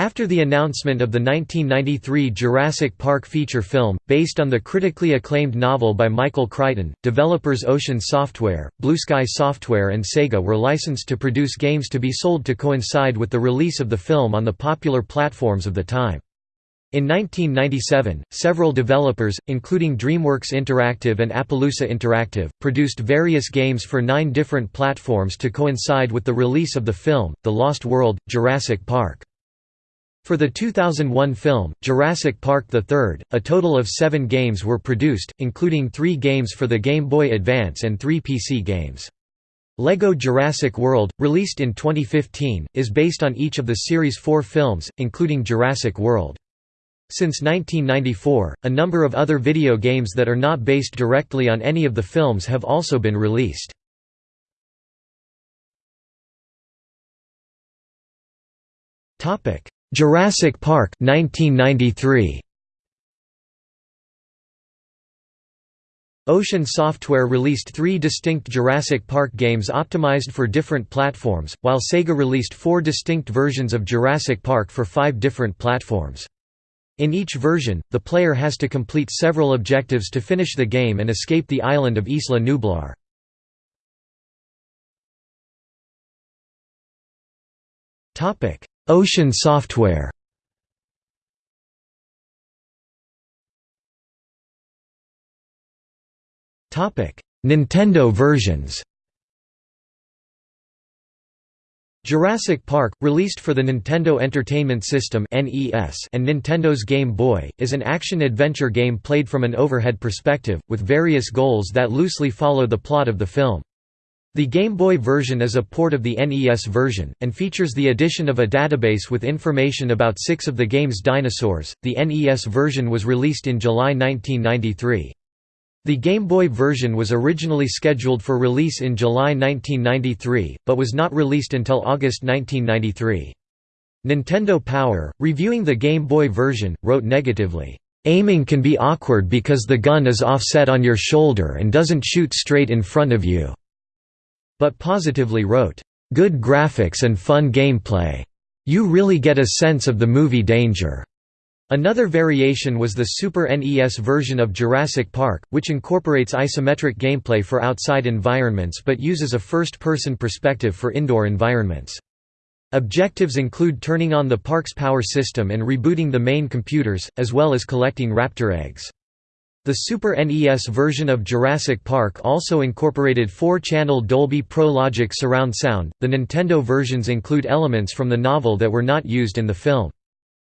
After the announcement of the 1993 Jurassic Park feature film, based on the critically acclaimed novel by Michael Crichton, developers Ocean Software, Blue Sky Software and Sega were licensed to produce games to be sold to coincide with the release of the film on the popular platforms of the time. In 1997, several developers, including DreamWorks Interactive and Appaloosa Interactive, produced various games for nine different platforms to coincide with the release of the film, The Lost World, Jurassic Park. For the 2001 film, Jurassic Park III, a total of seven games were produced, including three games for the Game Boy Advance and three PC games. LEGO Jurassic World, released in 2015, is based on each of the series' four films, including Jurassic World. Since 1994, a number of other video games that are not based directly on any of the films have also been released. Topic: Jurassic Park 1993 Ocean Software released three distinct Jurassic Park games optimized for different platforms, while Sega released four distinct versions of Jurassic Park for five different platforms. In each version, the player has to complete several objectives to finish the game and escape the island of Isla Nublar. Ocean Software Nintendo versions Jurassic Park, released for the Nintendo Entertainment System and Nintendo's Game Boy, is an action-adventure game played from an overhead perspective, with various goals that loosely follow the plot of the film. The Game Boy version is a port of the NES version, and features the addition of a database with information about six of the game's dinosaurs. The NES version was released in July 1993. The Game Boy version was originally scheduled for release in July 1993, but was not released until August 1993. Nintendo Power, reviewing the Game Boy version, wrote negatively, "...aiming can be awkward because the gun is offset on your shoulder and doesn't shoot straight in front of you." But positively wrote, "...good graphics and fun gameplay. You really get a sense of the movie danger." Another variation was the Super NES version of Jurassic Park, which incorporates isometric gameplay for outside environments but uses a first-person perspective for indoor environments. Objectives include turning on the park's power system and rebooting the main computers, as well as collecting raptor eggs. The Super NES version of Jurassic Park also incorporated four-channel Dolby Pro Logic surround sound. The Nintendo versions include elements from the novel that were not used in the film.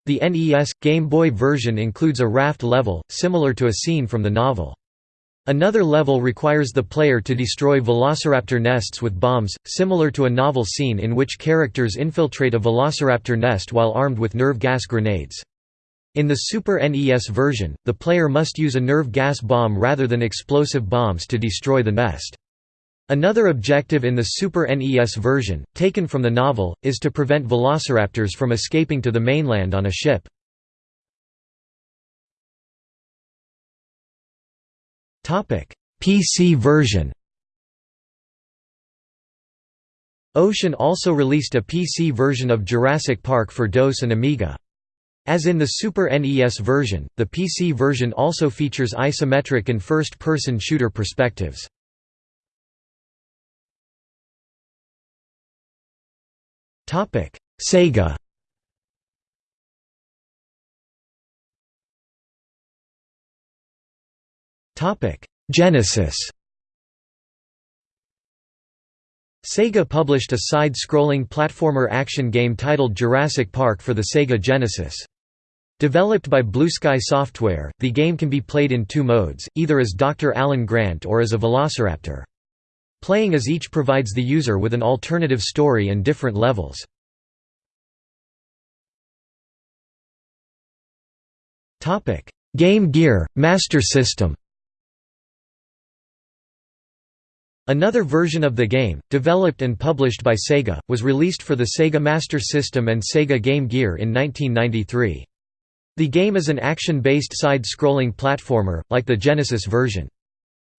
The NES Game Boy version includes a raft level, similar to a scene from the novel. Another level requires the player to destroy velociraptor nests with bombs, similar to a novel scene in which characters infiltrate a velociraptor nest while armed with nerve gas grenades. In the Super NES version, the player must use a nerve gas bomb rather than explosive bombs to destroy the nest. Another objective in the Super NES version, taken from the novel, is to prevent velociraptors from escaping to the mainland on a ship. PC version Ocean also released a PC version of Jurassic Park for DOS and Amiga. As in the Super NES version, the PC version also features isometric and first-person shooter perspectives. Sega Genesis Sega published a side-scrolling platformer action game titled Jurassic Park for the Sega Genesis. Developed by Blue Sky Software, the game can be played in two modes, either as Dr. Alan Grant or as a velociraptor. Playing as each provides the user with an alternative story and different levels. Game Gear, Master System Another version of the game, developed and published by Sega, was released for the Sega Master System and Sega Game Gear in 1993. The game is an action-based side-scrolling platformer, like the Genesis version.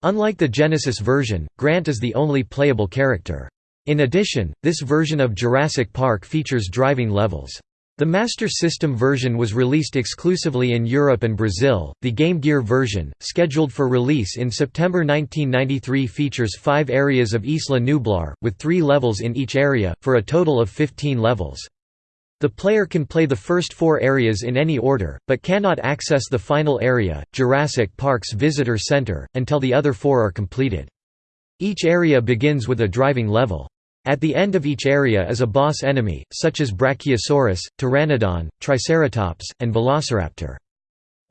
Unlike the Genesis version, Grant is the only playable character. In addition, this version of Jurassic Park features driving levels. The Master System version was released exclusively in Europe and Brazil. The Game Gear version, scheduled for release in September 1993, features five areas of Isla Nublar, with three levels in each area, for a total of 15 levels. The player can play the first four areas in any order, but cannot access the final area, Jurassic Park's Visitor Center, until the other four are completed. Each area begins with a driving level. At the end of each area is a boss enemy, such as Brachiosaurus, Pteranodon, Triceratops, and Velociraptor.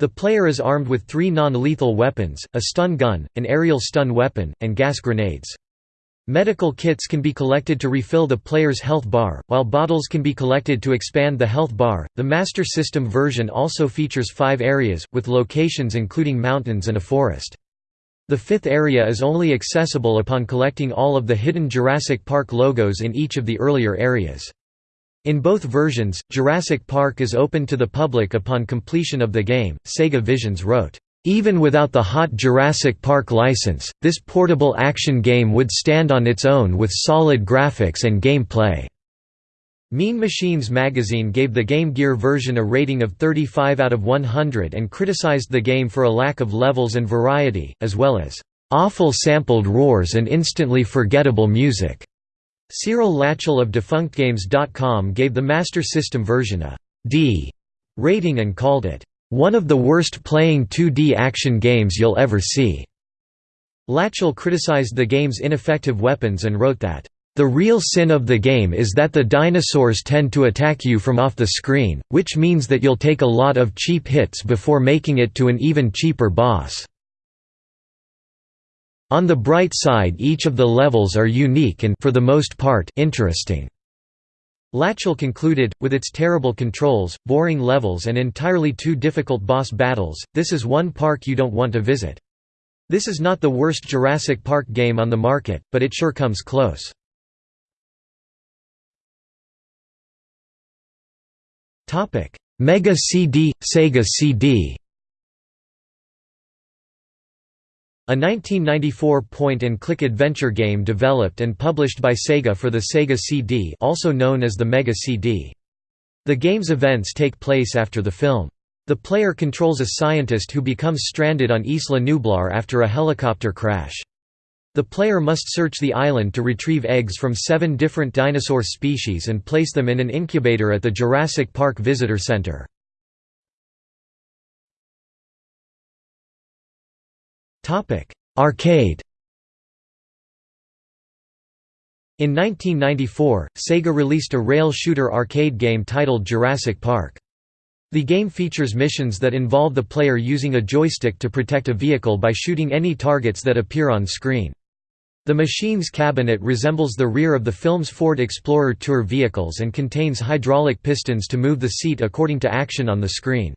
The player is armed with three non-lethal weapons, a stun gun, an aerial stun weapon, and gas grenades. Medical kits can be collected to refill the player's health bar, while bottles can be collected to expand the health bar. The Master System version also features five areas, with locations including mountains and a forest. The fifth area is only accessible upon collecting all of the hidden Jurassic Park logos in each of the earlier areas. In both versions, Jurassic Park is open to the public upon completion of the game. Sega Visions wrote, even without the hot Jurassic Park license, this portable action game would stand on its own with solid graphics and gameplay. Mean Machines magazine gave the Game Gear version a rating of 35 out of 100 and criticized the game for a lack of levels and variety, as well as awful sampled roars and instantly forgettable music. Cyril Lachel of DefunctGames.com gave the Master System version a D rating and called it one of the worst playing 2D action games you'll ever see. Lachel criticized the game's ineffective weapons and wrote that the real sin of the game is that the dinosaurs tend to attack you from off the screen, which means that you'll take a lot of cheap hits before making it to an even cheaper boss. On the bright side each of the levels are unique and for the most part interesting. Lachel concluded, with its terrible controls, boring levels and entirely too difficult boss battles, this is one park you don't want to visit. This is not the worst Jurassic Park game on the market, but it sure comes close. Mega CD, Sega CD. A 1994 point-and-click adventure game developed and published by Sega for the Sega CD also known as the Mega CD. The game's events take place after the film. The player controls a scientist who becomes stranded on Isla Nublar after a helicopter crash. The player must search the island to retrieve eggs from seven different dinosaur species and place them in an incubator at the Jurassic Park Visitor Center. Arcade In 1994, Sega released a rail shooter arcade game titled Jurassic Park. The game features missions that involve the player using a joystick to protect a vehicle by shooting any targets that appear on screen. The machine's cabinet resembles the rear of the film's Ford Explorer Tour vehicles and contains hydraulic pistons to move the seat according to action on the screen.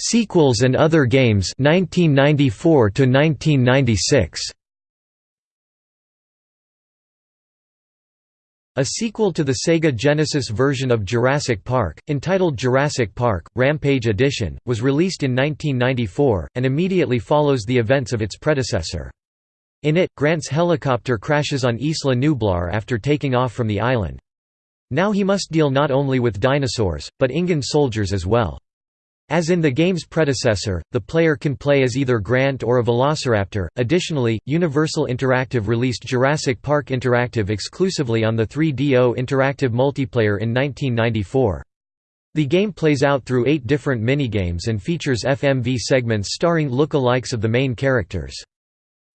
Sequels and other games 1994 to 1996 A sequel to the Sega Genesis version of Jurassic Park, entitled Jurassic Park, Rampage Edition, was released in 1994, and immediately follows the events of its predecessor. In it, Grant's helicopter crashes on Isla Nublar after taking off from the island. Now he must deal not only with dinosaurs, but InGen soldiers as well. As in the game's predecessor, the player can play as either Grant or a Velociraptor. Additionally, Universal Interactive released Jurassic Park Interactive exclusively on the 3DO Interactive multiplayer in 1994. The game plays out through eight different minigames and features FMV segments starring look-alikes of the main characters.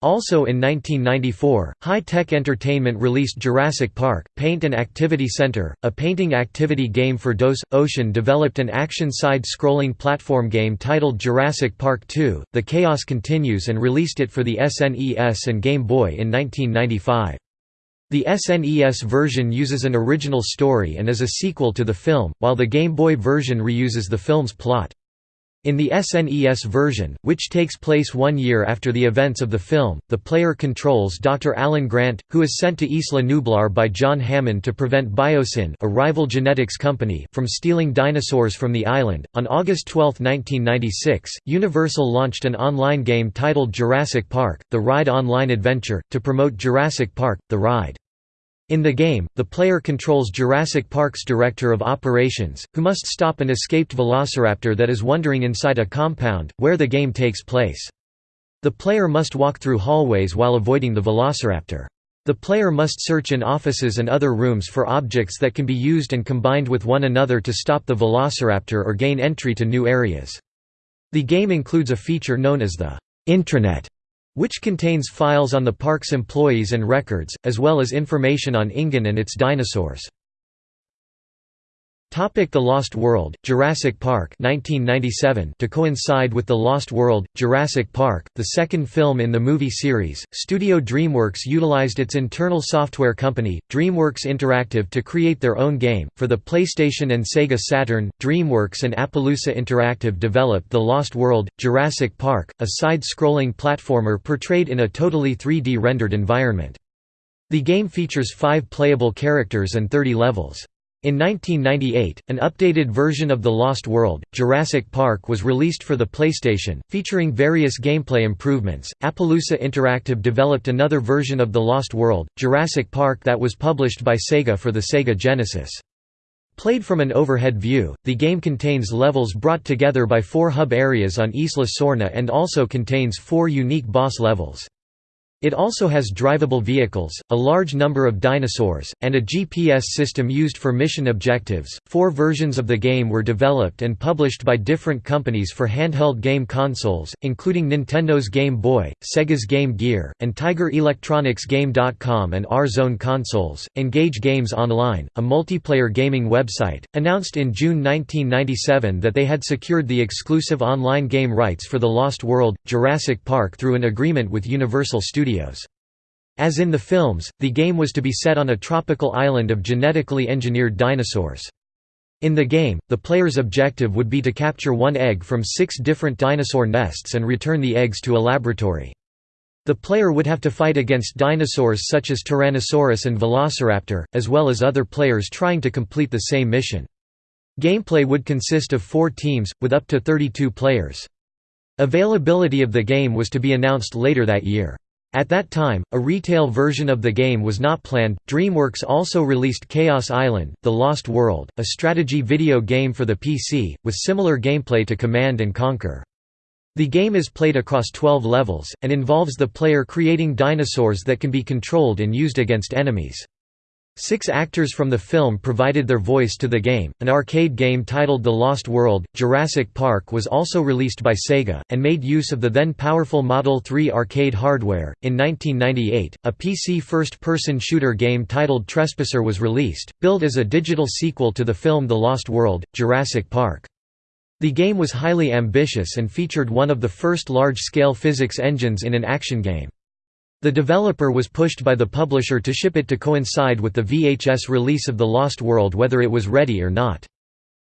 Also in 1994, High Tech Entertainment released Jurassic Park, Paint and Activity Center, a painting activity game for DOS. Ocean developed an action side-scrolling platform game titled Jurassic Park 2, The Chaos Continues and released it for the SNES and Game Boy in 1995. The SNES version uses an original story and is a sequel to the film, while the Game Boy version reuses the film's plot. In the SNES version, which takes place one year after the events of the film, the player controls Dr. Alan Grant, who is sent to Isla Nublar by John Hammond to prevent Biosyn, a rival genetics company, from stealing dinosaurs from the island. On August 12, 1996, Universal launched an online game titled Jurassic Park: The Ride Online Adventure to promote Jurassic Park: The Ride. In the game, the player controls Jurassic Park's Director of Operations, who must stop an escaped velociraptor that is wandering inside a compound, where the game takes place. The player must walk through hallways while avoiding the velociraptor. The player must search in offices and other rooms for objects that can be used and combined with one another to stop the velociraptor or gain entry to new areas. The game includes a feature known as the intranet, which contains files on the park's employees and records, as well as information on InGen and its dinosaurs. Topic the Lost World, Jurassic Park 1997 To coincide with The Lost World, Jurassic Park, the second film in the movie series, Studio DreamWorks utilized its internal software company, DreamWorks Interactive to create their own game. For the PlayStation and Sega Saturn, DreamWorks and Appaloosa Interactive developed The Lost World, Jurassic Park, a side-scrolling platformer portrayed in a totally 3D rendered environment. The game features five playable characters and 30 levels. In 1998, an updated version of The Lost World, Jurassic Park was released for the PlayStation, featuring various gameplay improvements. Appaloosa Interactive developed another version of The Lost World, Jurassic Park that was published by Sega for the Sega Genesis. Played from an overhead view, the game contains levels brought together by four hub areas on Isla Sorna and also contains four unique boss levels. It also has drivable vehicles, a large number of dinosaurs, and a GPS system used for mission objectives. Four versions of the game were developed and published by different companies for handheld game consoles, including Nintendo's Game Boy, Sega's Game Gear, and Tiger Electronics Game.com and R-Zone consoles. Engage Games Online, a multiplayer gaming website, announced in June 1997 that they had secured the exclusive online game rights for The Lost World, Jurassic Park through an agreement with Universal Studios. Studios. As in the films, the game was to be set on a tropical island of genetically engineered dinosaurs. In the game, the player's objective would be to capture one egg from six different dinosaur nests and return the eggs to a laboratory. The player would have to fight against dinosaurs such as Tyrannosaurus and Velociraptor, as well as other players trying to complete the same mission. Gameplay would consist of four teams, with up to 32 players. Availability of the game was to be announced later that year. At that time, a retail version of the game was not planned. DreamWorks also released Chaos Island: The Lost World, a strategy video game for the PC with similar gameplay to Command and Conquer. The game is played across 12 levels and involves the player creating dinosaurs that can be controlled and used against enemies. Six actors from the film provided their voice to the game. An arcade game titled The Lost World Jurassic Park was also released by Sega, and made use of the then powerful Model 3 arcade hardware. In 1998, a PC first person shooter game titled Trespasser was released, billed as a digital sequel to the film The Lost World Jurassic Park. The game was highly ambitious and featured one of the first large scale physics engines in an action game. The developer was pushed by the publisher to ship it to coincide with the VHS release of The Lost World whether it was ready or not.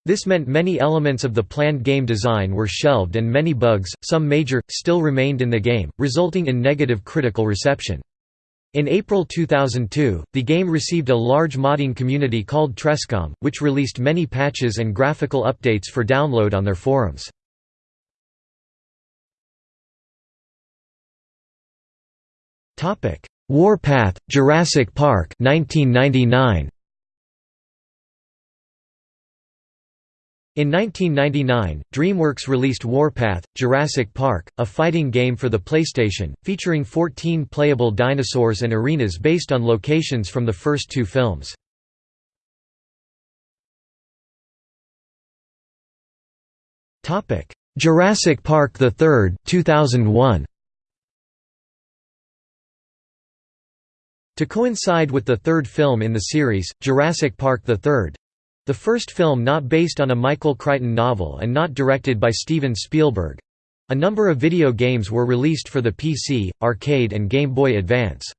This meant many elements of the planned game design were shelved and many bugs, some major, still remained in the game, resulting in negative critical reception. In April 2002, the game received a large modding community called Trescom, which released many patches and graphical updates for download on their forums. Topic: Warpath, Jurassic Park, 1999. In 1999, DreamWorks released Warpath: Jurassic Park, a fighting game for the PlayStation, featuring 14 playable dinosaurs and arenas based on locations from the first two films. Jurassic Park III, 2001. To coincide with the third film in the series, Jurassic Park III—the first film not based on a Michael Crichton novel and not directed by Steven Spielberg—a number of video games were released for the PC, arcade and Game Boy Advance.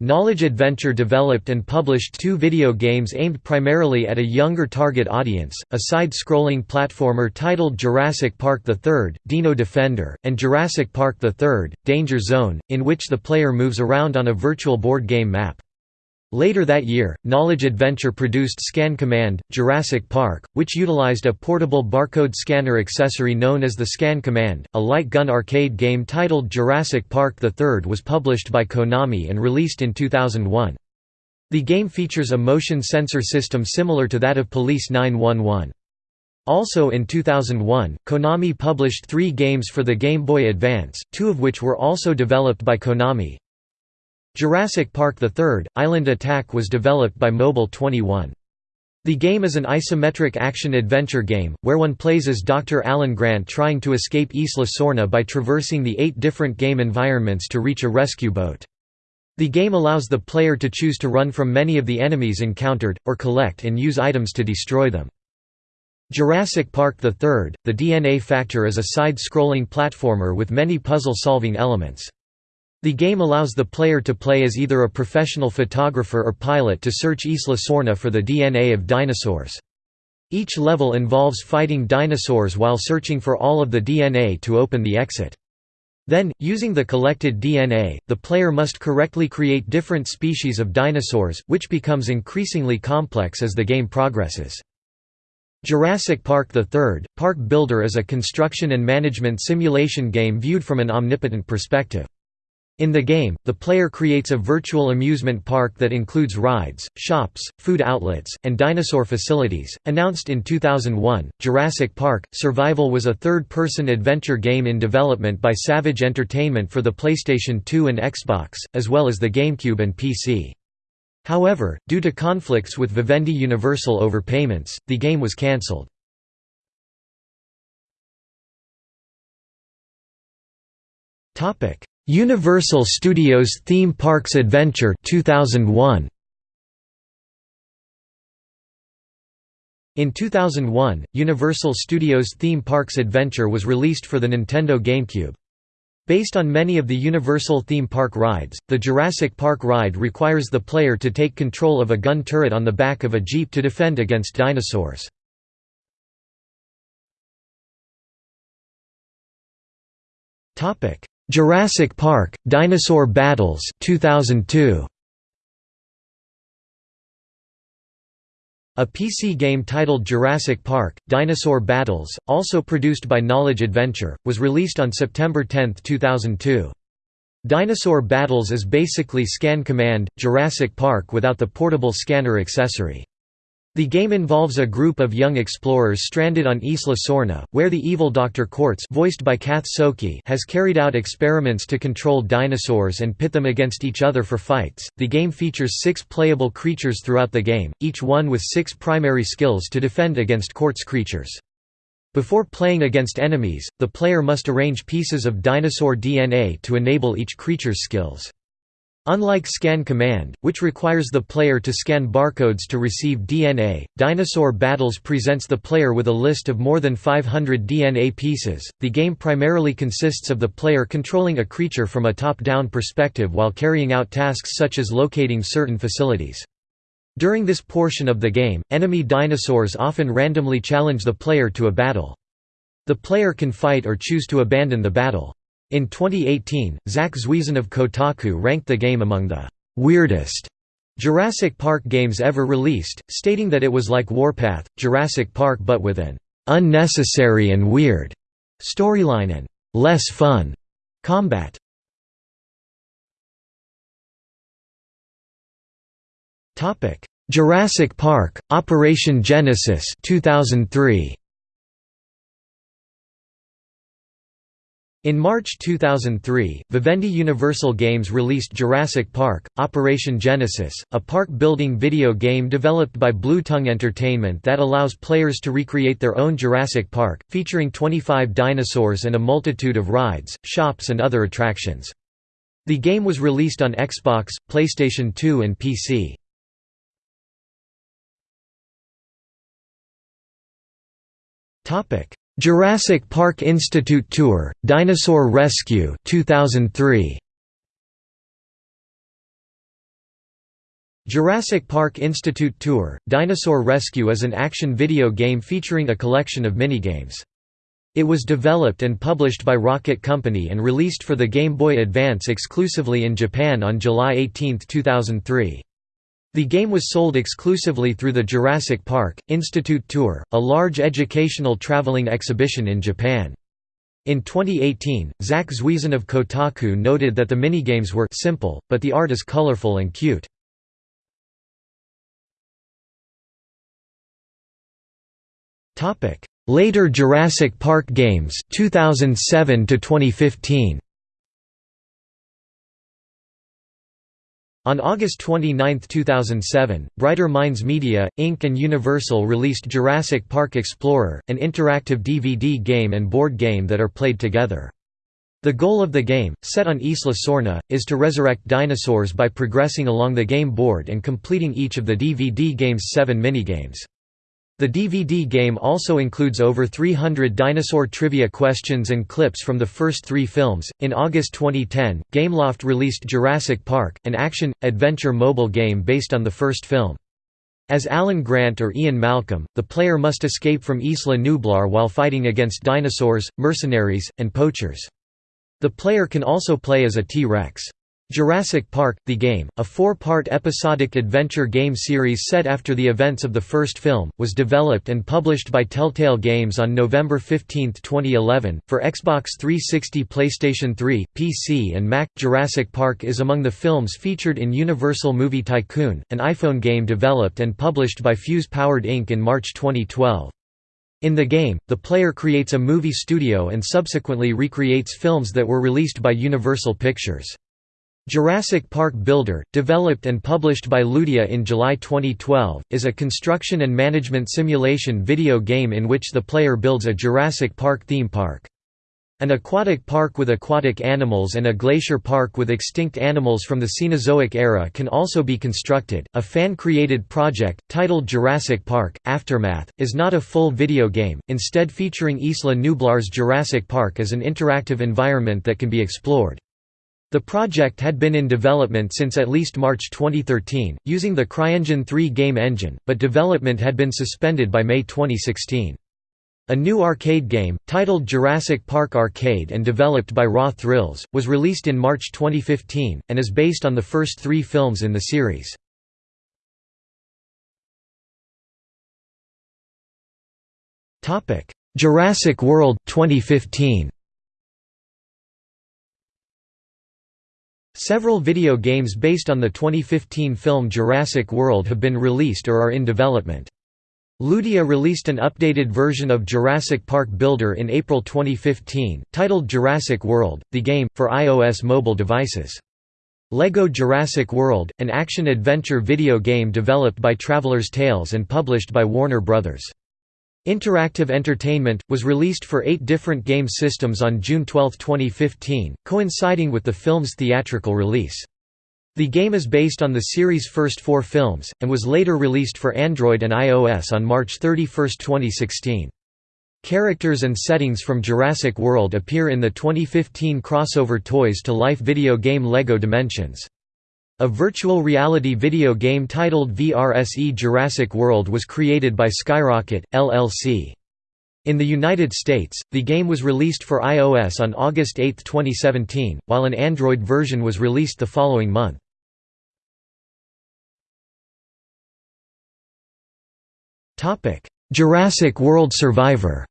Knowledge Adventure developed and published two video games aimed primarily at a younger target audience, a side-scrolling platformer titled Jurassic Park III, Dino Defender, and Jurassic Park III, Danger Zone, in which the player moves around on a virtual board game map. Later that year, Knowledge Adventure produced Scan Command, Jurassic Park, which utilized a portable barcode scanner accessory known as the Scan Command. A light gun arcade game titled Jurassic Park III was published by Konami and released in 2001. The game features a motion sensor system similar to that of Police 911. Also in 2001, Konami published three games for the Game Boy Advance, two of which were also developed by Konami, Jurassic Park III – Island Attack was developed by Mobile 21. The game is an isometric action-adventure game, where one plays as Dr. Alan Grant trying to escape Isla Sorna by traversing the eight different game environments to reach a rescue boat. The game allows the player to choose to run from many of the enemies encountered, or collect and use items to destroy them. Jurassic Park III – The DNA Factor is a side-scrolling platformer with many puzzle-solving elements. The game allows the player to play as either a professional photographer or pilot to search Isla Sorna for the DNA of dinosaurs. Each level involves fighting dinosaurs while searching for all of the DNA to open the exit. Then, using the collected DNA, the player must correctly create different species of dinosaurs, which becomes increasingly complex as the game progresses. Jurassic Park III – Park Builder is a construction and management simulation game viewed from an omnipotent perspective. In the game, the player creates a virtual amusement park that includes rides, shops, food outlets, and dinosaur facilities. Announced in 2001, Jurassic Park Survival was a third person adventure game in development by Savage Entertainment for the PlayStation 2 and Xbox, as well as the GameCube and PC. However, due to conflicts with Vivendi Universal over payments, the game was cancelled. Topic Universal Studios Theme Parks Adventure 2001 In 2001, Universal Studios Theme Parks Adventure was released for the Nintendo GameCube. Based on many of the Universal theme park rides, the Jurassic Park ride requires the player to take control of a gun turret on the back of a jeep to defend against dinosaurs. Jurassic Park: Dinosaur Battles 2002. A PC game titled Jurassic Park: Dinosaur Battles, also produced by Knowledge Adventure, was released on September 10, 2002. Dinosaur Battles is basically Scan Command, Jurassic Park without the portable scanner accessory. The game involves a group of young explorers stranded on Isla Sorna, where the evil Dr. Quartz voiced by Kath Soucie has carried out experiments to control dinosaurs and pit them against each other for fights. The game features six playable creatures throughout the game, each one with six primary skills to defend against Quartz creatures. Before playing against enemies, the player must arrange pieces of dinosaur DNA to enable each creature's skills. Unlike Scan Command, which requires the player to scan barcodes to receive DNA, Dinosaur Battles presents the player with a list of more than 500 DNA pieces. The game primarily consists of the player controlling a creature from a top down perspective while carrying out tasks such as locating certain facilities. During this portion of the game, enemy dinosaurs often randomly challenge the player to a battle. The player can fight or choose to abandon the battle. In 2018, Zack Zwiezen of Kotaku ranked the game among the «weirdest» Jurassic Park games ever released, stating that it was like Warpath, Jurassic Park but with an «unnecessary and weird» storyline and «less fun» combat. Jurassic Park, Operation Genesis 2003. In March 2003, Vivendi Universal Games released Jurassic Park, Operation Genesis, a park-building video game developed by Blue Tongue Entertainment that allows players to recreate their own Jurassic Park, featuring 25 dinosaurs and a multitude of rides, shops and other attractions. The game was released on Xbox, PlayStation 2 and PC. Jurassic Park Institute Tour, Dinosaur Rescue 2003. Jurassic Park Institute Tour – Dinosaur Rescue is an action video game featuring a collection of minigames. It was developed and published by Rocket Company and released for the Game Boy Advance exclusively in Japan on July 18, 2003. The game was sold exclusively through the Jurassic Park Institute Tour, a large educational traveling exhibition in Japan. In 2018, Zack Zwiezen of Kotaku noted that the minigames were simple, but the art is colorful and cute. Later Jurassic Park games 2007 to 2015. On August 29, 2007, Brighter Minds Media, Inc. and Universal released Jurassic Park Explorer, an interactive DVD game and board game that are played together. The goal of the game, set on Isla Sorna, is to resurrect dinosaurs by progressing along the game board and completing each of the DVD game's seven minigames. The DVD game also includes over 300 dinosaur trivia questions and clips from the first three films. In August 2010, Gameloft released Jurassic Park, an action adventure mobile game based on the first film. As Alan Grant or Ian Malcolm, the player must escape from Isla Nublar while fighting against dinosaurs, mercenaries, and poachers. The player can also play as a T-Rex. Jurassic Park – The Game, a four-part episodic adventure game series set after the events of the first film, was developed and published by Telltale Games on November 15, 2011, for Xbox 360 PlayStation 3, PC and Mac. Jurassic Park is among the films featured in Universal Movie Tycoon, an iPhone game developed and published by Fuse Powered Inc. in March 2012. In the game, the player creates a movie studio and subsequently recreates films that were released by Universal Pictures. Jurassic Park Builder, developed and published by Ludia in July 2012, is a construction and management simulation video game in which the player builds a Jurassic Park theme park. An aquatic park with aquatic animals and a glacier park with extinct animals from the Cenozoic era can also be constructed. A fan created project, titled Jurassic Park Aftermath, is not a full video game, instead, featuring Isla Nublar's Jurassic Park as an interactive environment that can be explored. The project had been in development since at least March 2013, using the CryEngine 3 game engine, but development had been suspended by May 2016. A new arcade game, titled Jurassic Park Arcade and developed by Raw Thrills, was released in March 2015, and is based on the first three films in the series. Jurassic World 2015. Several video games based on the 2015 film Jurassic World have been released or are in development. Ludia released an updated version of Jurassic Park Builder in April 2015, titled Jurassic World, the game, for iOS mobile devices. LEGO Jurassic World, an action-adventure video game developed by Traveler's Tales and published by Warner Bros. Interactive Entertainment, was released for eight different game systems on June 12, 2015, coinciding with the film's theatrical release. The game is based on the series' first four films, and was later released for Android and iOS on March 31, 2016. Characters and settings from Jurassic World appear in the 2015 crossover Toys to Life video game LEGO Dimensions. A virtual reality video game titled VRSE Jurassic World was created by Skyrocket, LLC. In the United States, the game was released for iOS on August 8, 2017, while an Android version was released the following month. Jurassic World Survivor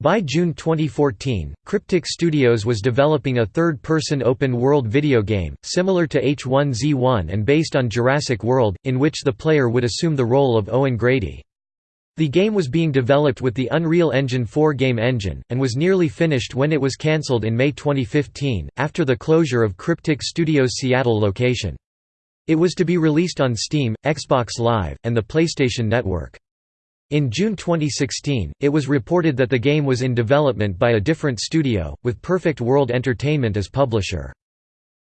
By June 2014, Cryptic Studios was developing a third-person open-world video game, similar to H1Z1 and based on Jurassic World, in which the player would assume the role of Owen Grady. The game was being developed with the Unreal Engine 4 game engine, and was nearly finished when it was cancelled in May 2015, after the closure of Cryptic Studios' Seattle location. It was to be released on Steam, Xbox Live, and the PlayStation Network. In June 2016, it was reported that the game was in development by a different studio, with Perfect World Entertainment as publisher.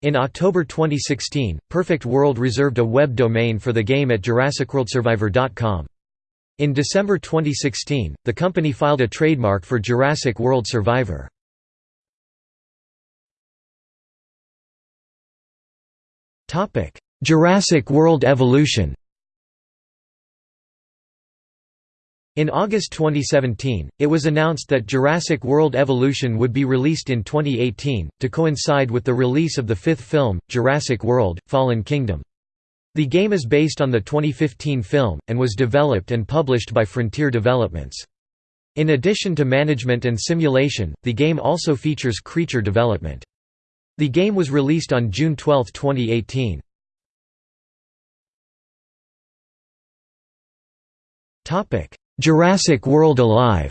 In October 2016, Perfect World reserved a web domain for the game at JurassicWorldSurvivor.com. In December 2016, the company filed a trademark for Jurassic World Survivor. Jurassic World Evolution In August 2017, it was announced that Jurassic World Evolution would be released in 2018, to coincide with the release of the fifth film, Jurassic World – Fallen Kingdom. The game is based on the 2015 film, and was developed and published by Frontier Developments. In addition to management and simulation, the game also features creature development. The game was released on June 12, 2018. Jurassic World Alive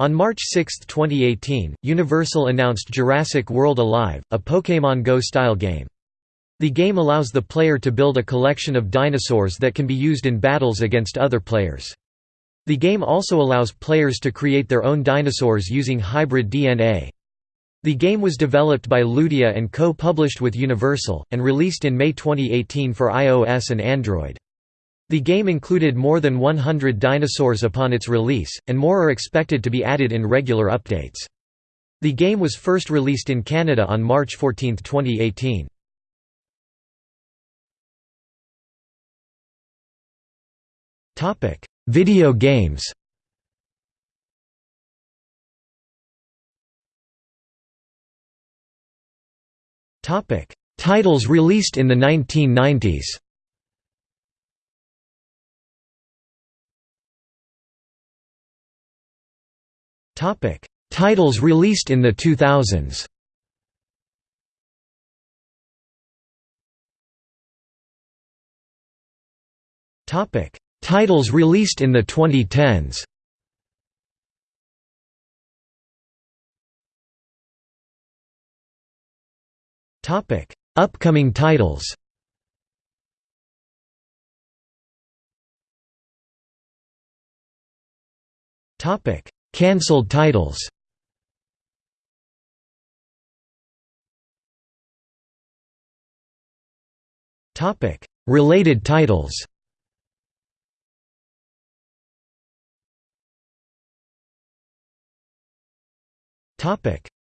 On March 6, 2018, Universal announced Jurassic World Alive, a Pokémon Go-style game. The game allows the player to build a collection of dinosaurs that can be used in battles against other players. The game also allows players to create their own dinosaurs using hybrid DNA. The game was developed by Ludia and co-published with Universal, and released in May 2018 for iOS and Android. The game included more than 100 dinosaurs upon its release, and more are expected to be added in regular updates. The game was first released in Canada on March 14, 2018. Video games Titles released in the 1990s Topic: Titles released in the 2000s. Topic: Titles released in the 2010s. Topic: Upcoming titles. Topic: Cancelled titles. Related titles.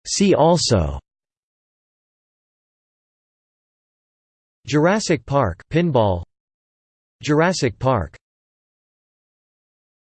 See also. Jurassic Park pinball. Jurassic Park